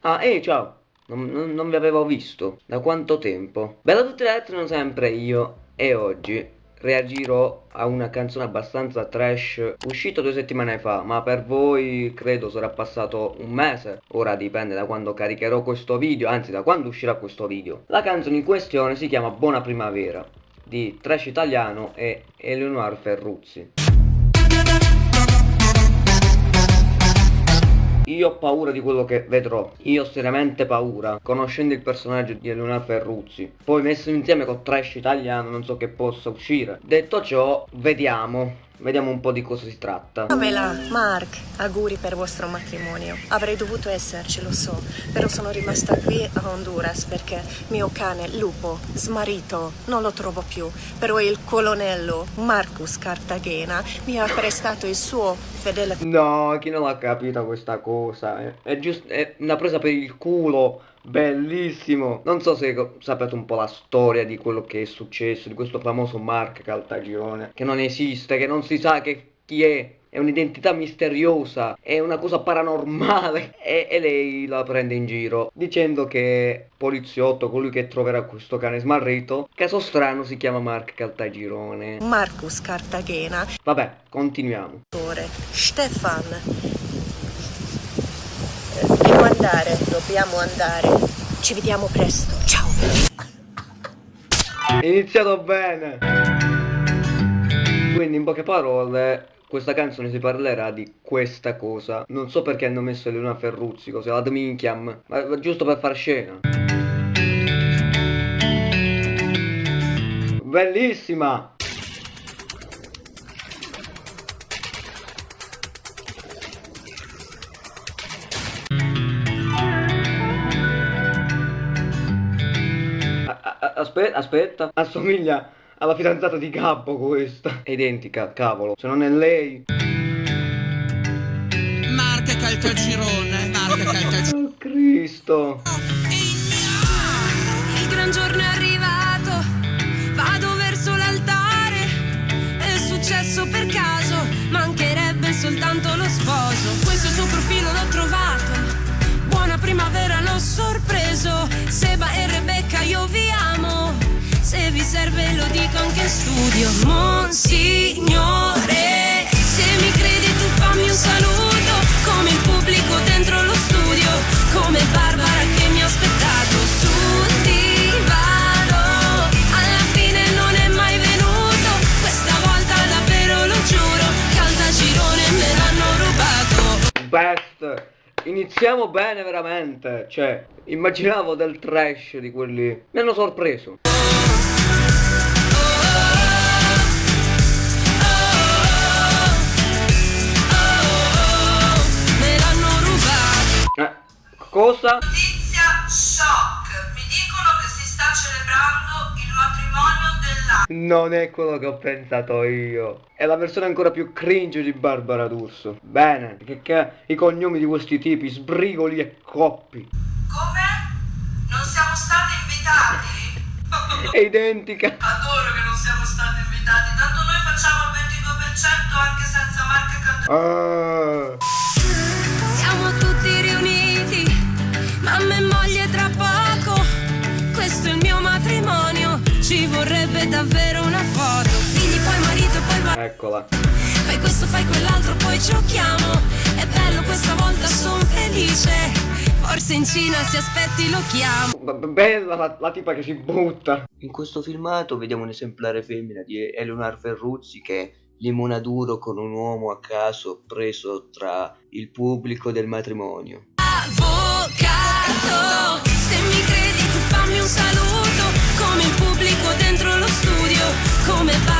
Ah, ehi, ciao! Non, non- non vi avevo visto. Da quanto tempo? Bella tutti ragazzi, non sempre io. E oggi reagirò a una canzone abbastanza trash uscito due settimane fa, ma per voi credo sarà passato un mese. Ora dipende da quando caricherò questo video, anzi da quando uscirà questo video. La canzone in questione si chiama Buona Primavera di Trash Italiano e Eleonora Ferruzzi. Io ho paura di quello che vedrò. Io ho seriamente paura. Conoscendo il personaggio di Eleonora Ferruzzi. Poi messo insieme con trash italiano non so che possa uscire. Detto ciò, vediamo. Vediamo un po' di cosa si tratta. Pamela, Mark, auguri per vostro matrimonio. Avrei dovuto esserci, lo so, però sono rimasta qui a Honduras perché mio cane, Lupo, smarito, non lo trovo più. Però il colonnello Marcus Cartagena mi ha prestato il suo fedele No, chi non l'ha capita questa cosa? È giusto, è una presa per il culo. Bellissimo. Non so se sapete un po' la storia di quello che è successo, di questo famoso Mark Caltagirone, che non esiste, che non si sa che chi è. È un'identità misteriosa, è una cosa paranormale e, e lei la prende in giro dicendo che poliziotto, colui che troverà questo cane smarrito, caso strano si chiama Mark Caltagirone. Marcus Cartagena, Vabbè, continuiamo. Stefan. Andare, dobbiamo andare. Ci vediamo presto, ciao. Iniziato bene. Quindi in poche parole questa canzone si parlerà di questa cosa. Non so perché hanno messo Elena Ferruzzi, così ad minchiam, ma giusto per far scena. Bellissima! Aspetta, aspetta, assomiglia alla fidanzata di Gabbo questa. È identica, cavolo, se non è lei. Marca Caltagirone, Marca Caltagirone. Oh Cristo. In studio. Monsignore, se mi credi tu fammi un saluto. Come il pubblico dentro lo studio. Come Barbara che mi ha aspettato sul divano. Alla fine non è mai venuto. Questa volta davvero lo giuro. Caltagirone me l'hanno rubato. Best. Iniziamo bene veramente. Cioè, immaginavo del trash di quelli. Mi hanno sorpreso. Cosa? Notizia shock. Mi dicono che si sta celebrando il matrimonio dell'anno. Non è quello che ho pensato io. È la versione ancora più cringe di Barbara D'Urso. Bene, che, che i cognomi di questi tipi, sbrigoli e coppi. Come? Non siamo stati invitati? È identica. Adoro che non siamo stati invitati, tanto noi facciamo il 22% anche senza marca Cat- Ah. Eccola. Fai questo, fai quell'altro, poi giochiamo. È bello questa volta, sono felice. Forse in Cina se aspetti lo chiamo. B- Bella la, la tipa che si butta. In questo filmato vediamo un esemplare femmina di Eleonora Ferruzzi che limona duro con un uomo a caso preso tra il pubblico del matrimonio. Avvocato, se mi credi tu fammi un saluto. Come il pubblico dentro lo studio. Come Barbara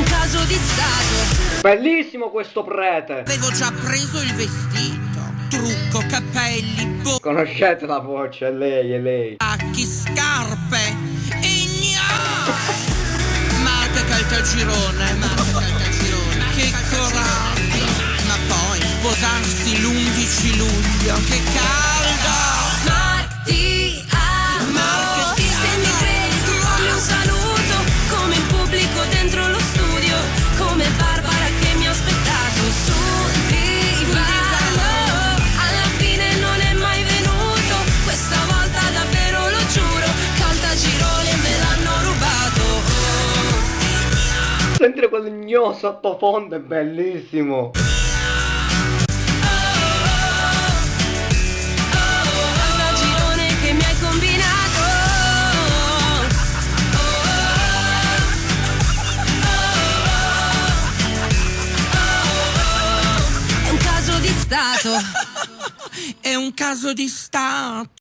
Un caso di stato. Bellissimo questo prete. Avevo già preso il vestito, trucco, capelli, Conoscete la voce, è lei, è lei. bocchi, scarpe e gna! Marca Caltagirone, marca Caltagirone, che coraggio! Ma poi sposarsi l'11 luglio, che caldo! Marti Sentire quel gno sottofondo è bellissimo. Caltagirone che mi hai combinato. È un caso di stato.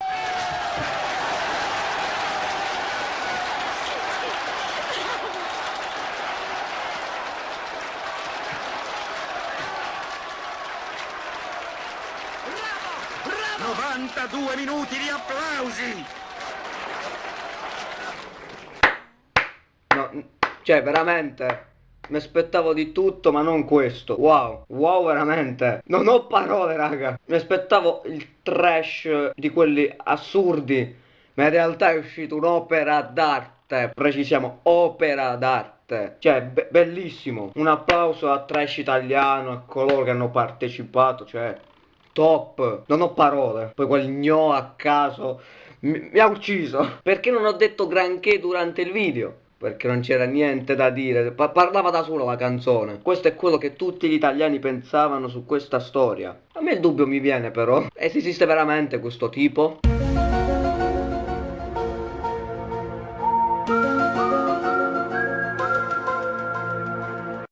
È un caso di stato. No, cioè, veramente. Mi aspettavo di tutto, ma non questo. Wow, wow, veramente. Non ho parole, raga. Mi aspettavo il trash di quelli assurdi, ma in realtà è uscita un'opera d'arte. Precisiamo, opera d'arte. Cioè, be- bellissimo. Un applauso a trash italiano, a coloro che hanno partecipato, cioè, top. Non ho parole. Poi quel gno a caso mi, mi ha ucciso. Perché non ho detto granché durante il video? Perché non c'era niente da dire, Pa- parlava da solo la canzone. Questo è quello che tutti gli italiani pensavano su questa storia. A me il dubbio mi viene però. Esiste veramente questo tipo?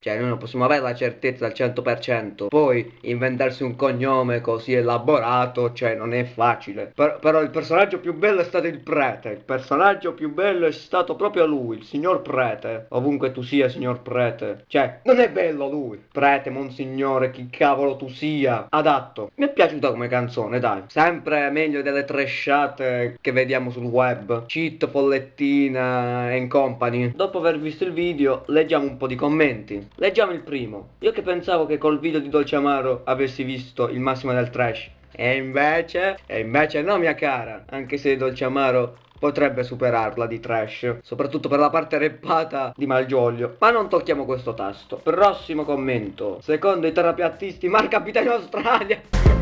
Cioè, noi non possiamo avere la certezza al 100%. Poi inventarsi un cognome così elaborato, cioè, non è facile. Per- però il personaggio più bello è stato il prete. Il personaggio più bello è stato proprio lui, il signor prete. Ovunque tu sia, signor prete. Cioè, non è bello lui. Prete, monsignore, chi cavolo tu sia. Adatto. Mi è piaciuta come canzone, dai. Sempre meglio delle trashate che vediamo sul web. Cheat, Follettina e company. Dopo aver visto il video, leggiamo un po' di commenti. Leggiamo il primo. Io che pensavo che col video di Dolce Amaro avessi visto il massimo del trash. E invece, e invece no mia cara, anche se Dolce Amaro potrebbe superarla di trash, soprattutto per la parte reppata di Malgioglio. Ma non tocchiamo questo tasto. Prossimo commento. Secondo i terapiattisti, Marca abita in Australia.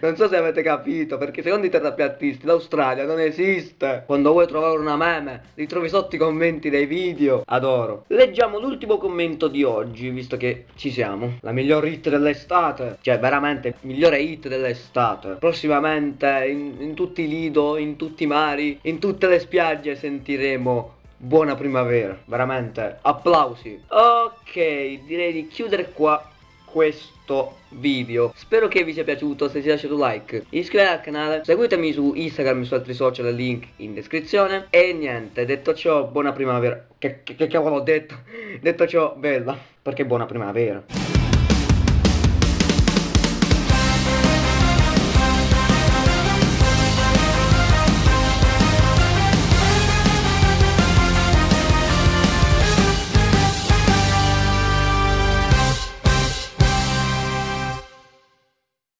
Non so se avete capito, perché secondo i terapiattisti l'Australia non esiste. Quando vuoi trovare una meme, li trovi sotto i commenti dei video. Adoro. Leggiamo l'ultimo commento di oggi, visto che ci siamo. La miglior hit dell'estate. Cioè, veramente, migliore hit dell'estate. Prossimamente, in, in tutti i lido, in tutti i mari, in tutte le spiagge sentiremo buona primavera. Veramente, applausi. Ok, direi di chiudere qua questo video. Spero che vi sia piaciuto se ti è lasciato un like iscrivetevi al canale seguitemi su instagram e su altri social link in descrizione. E niente detto ciò buona primavera. Che, che, che cavolo ho detto? Detto ciò bella perché buona primavera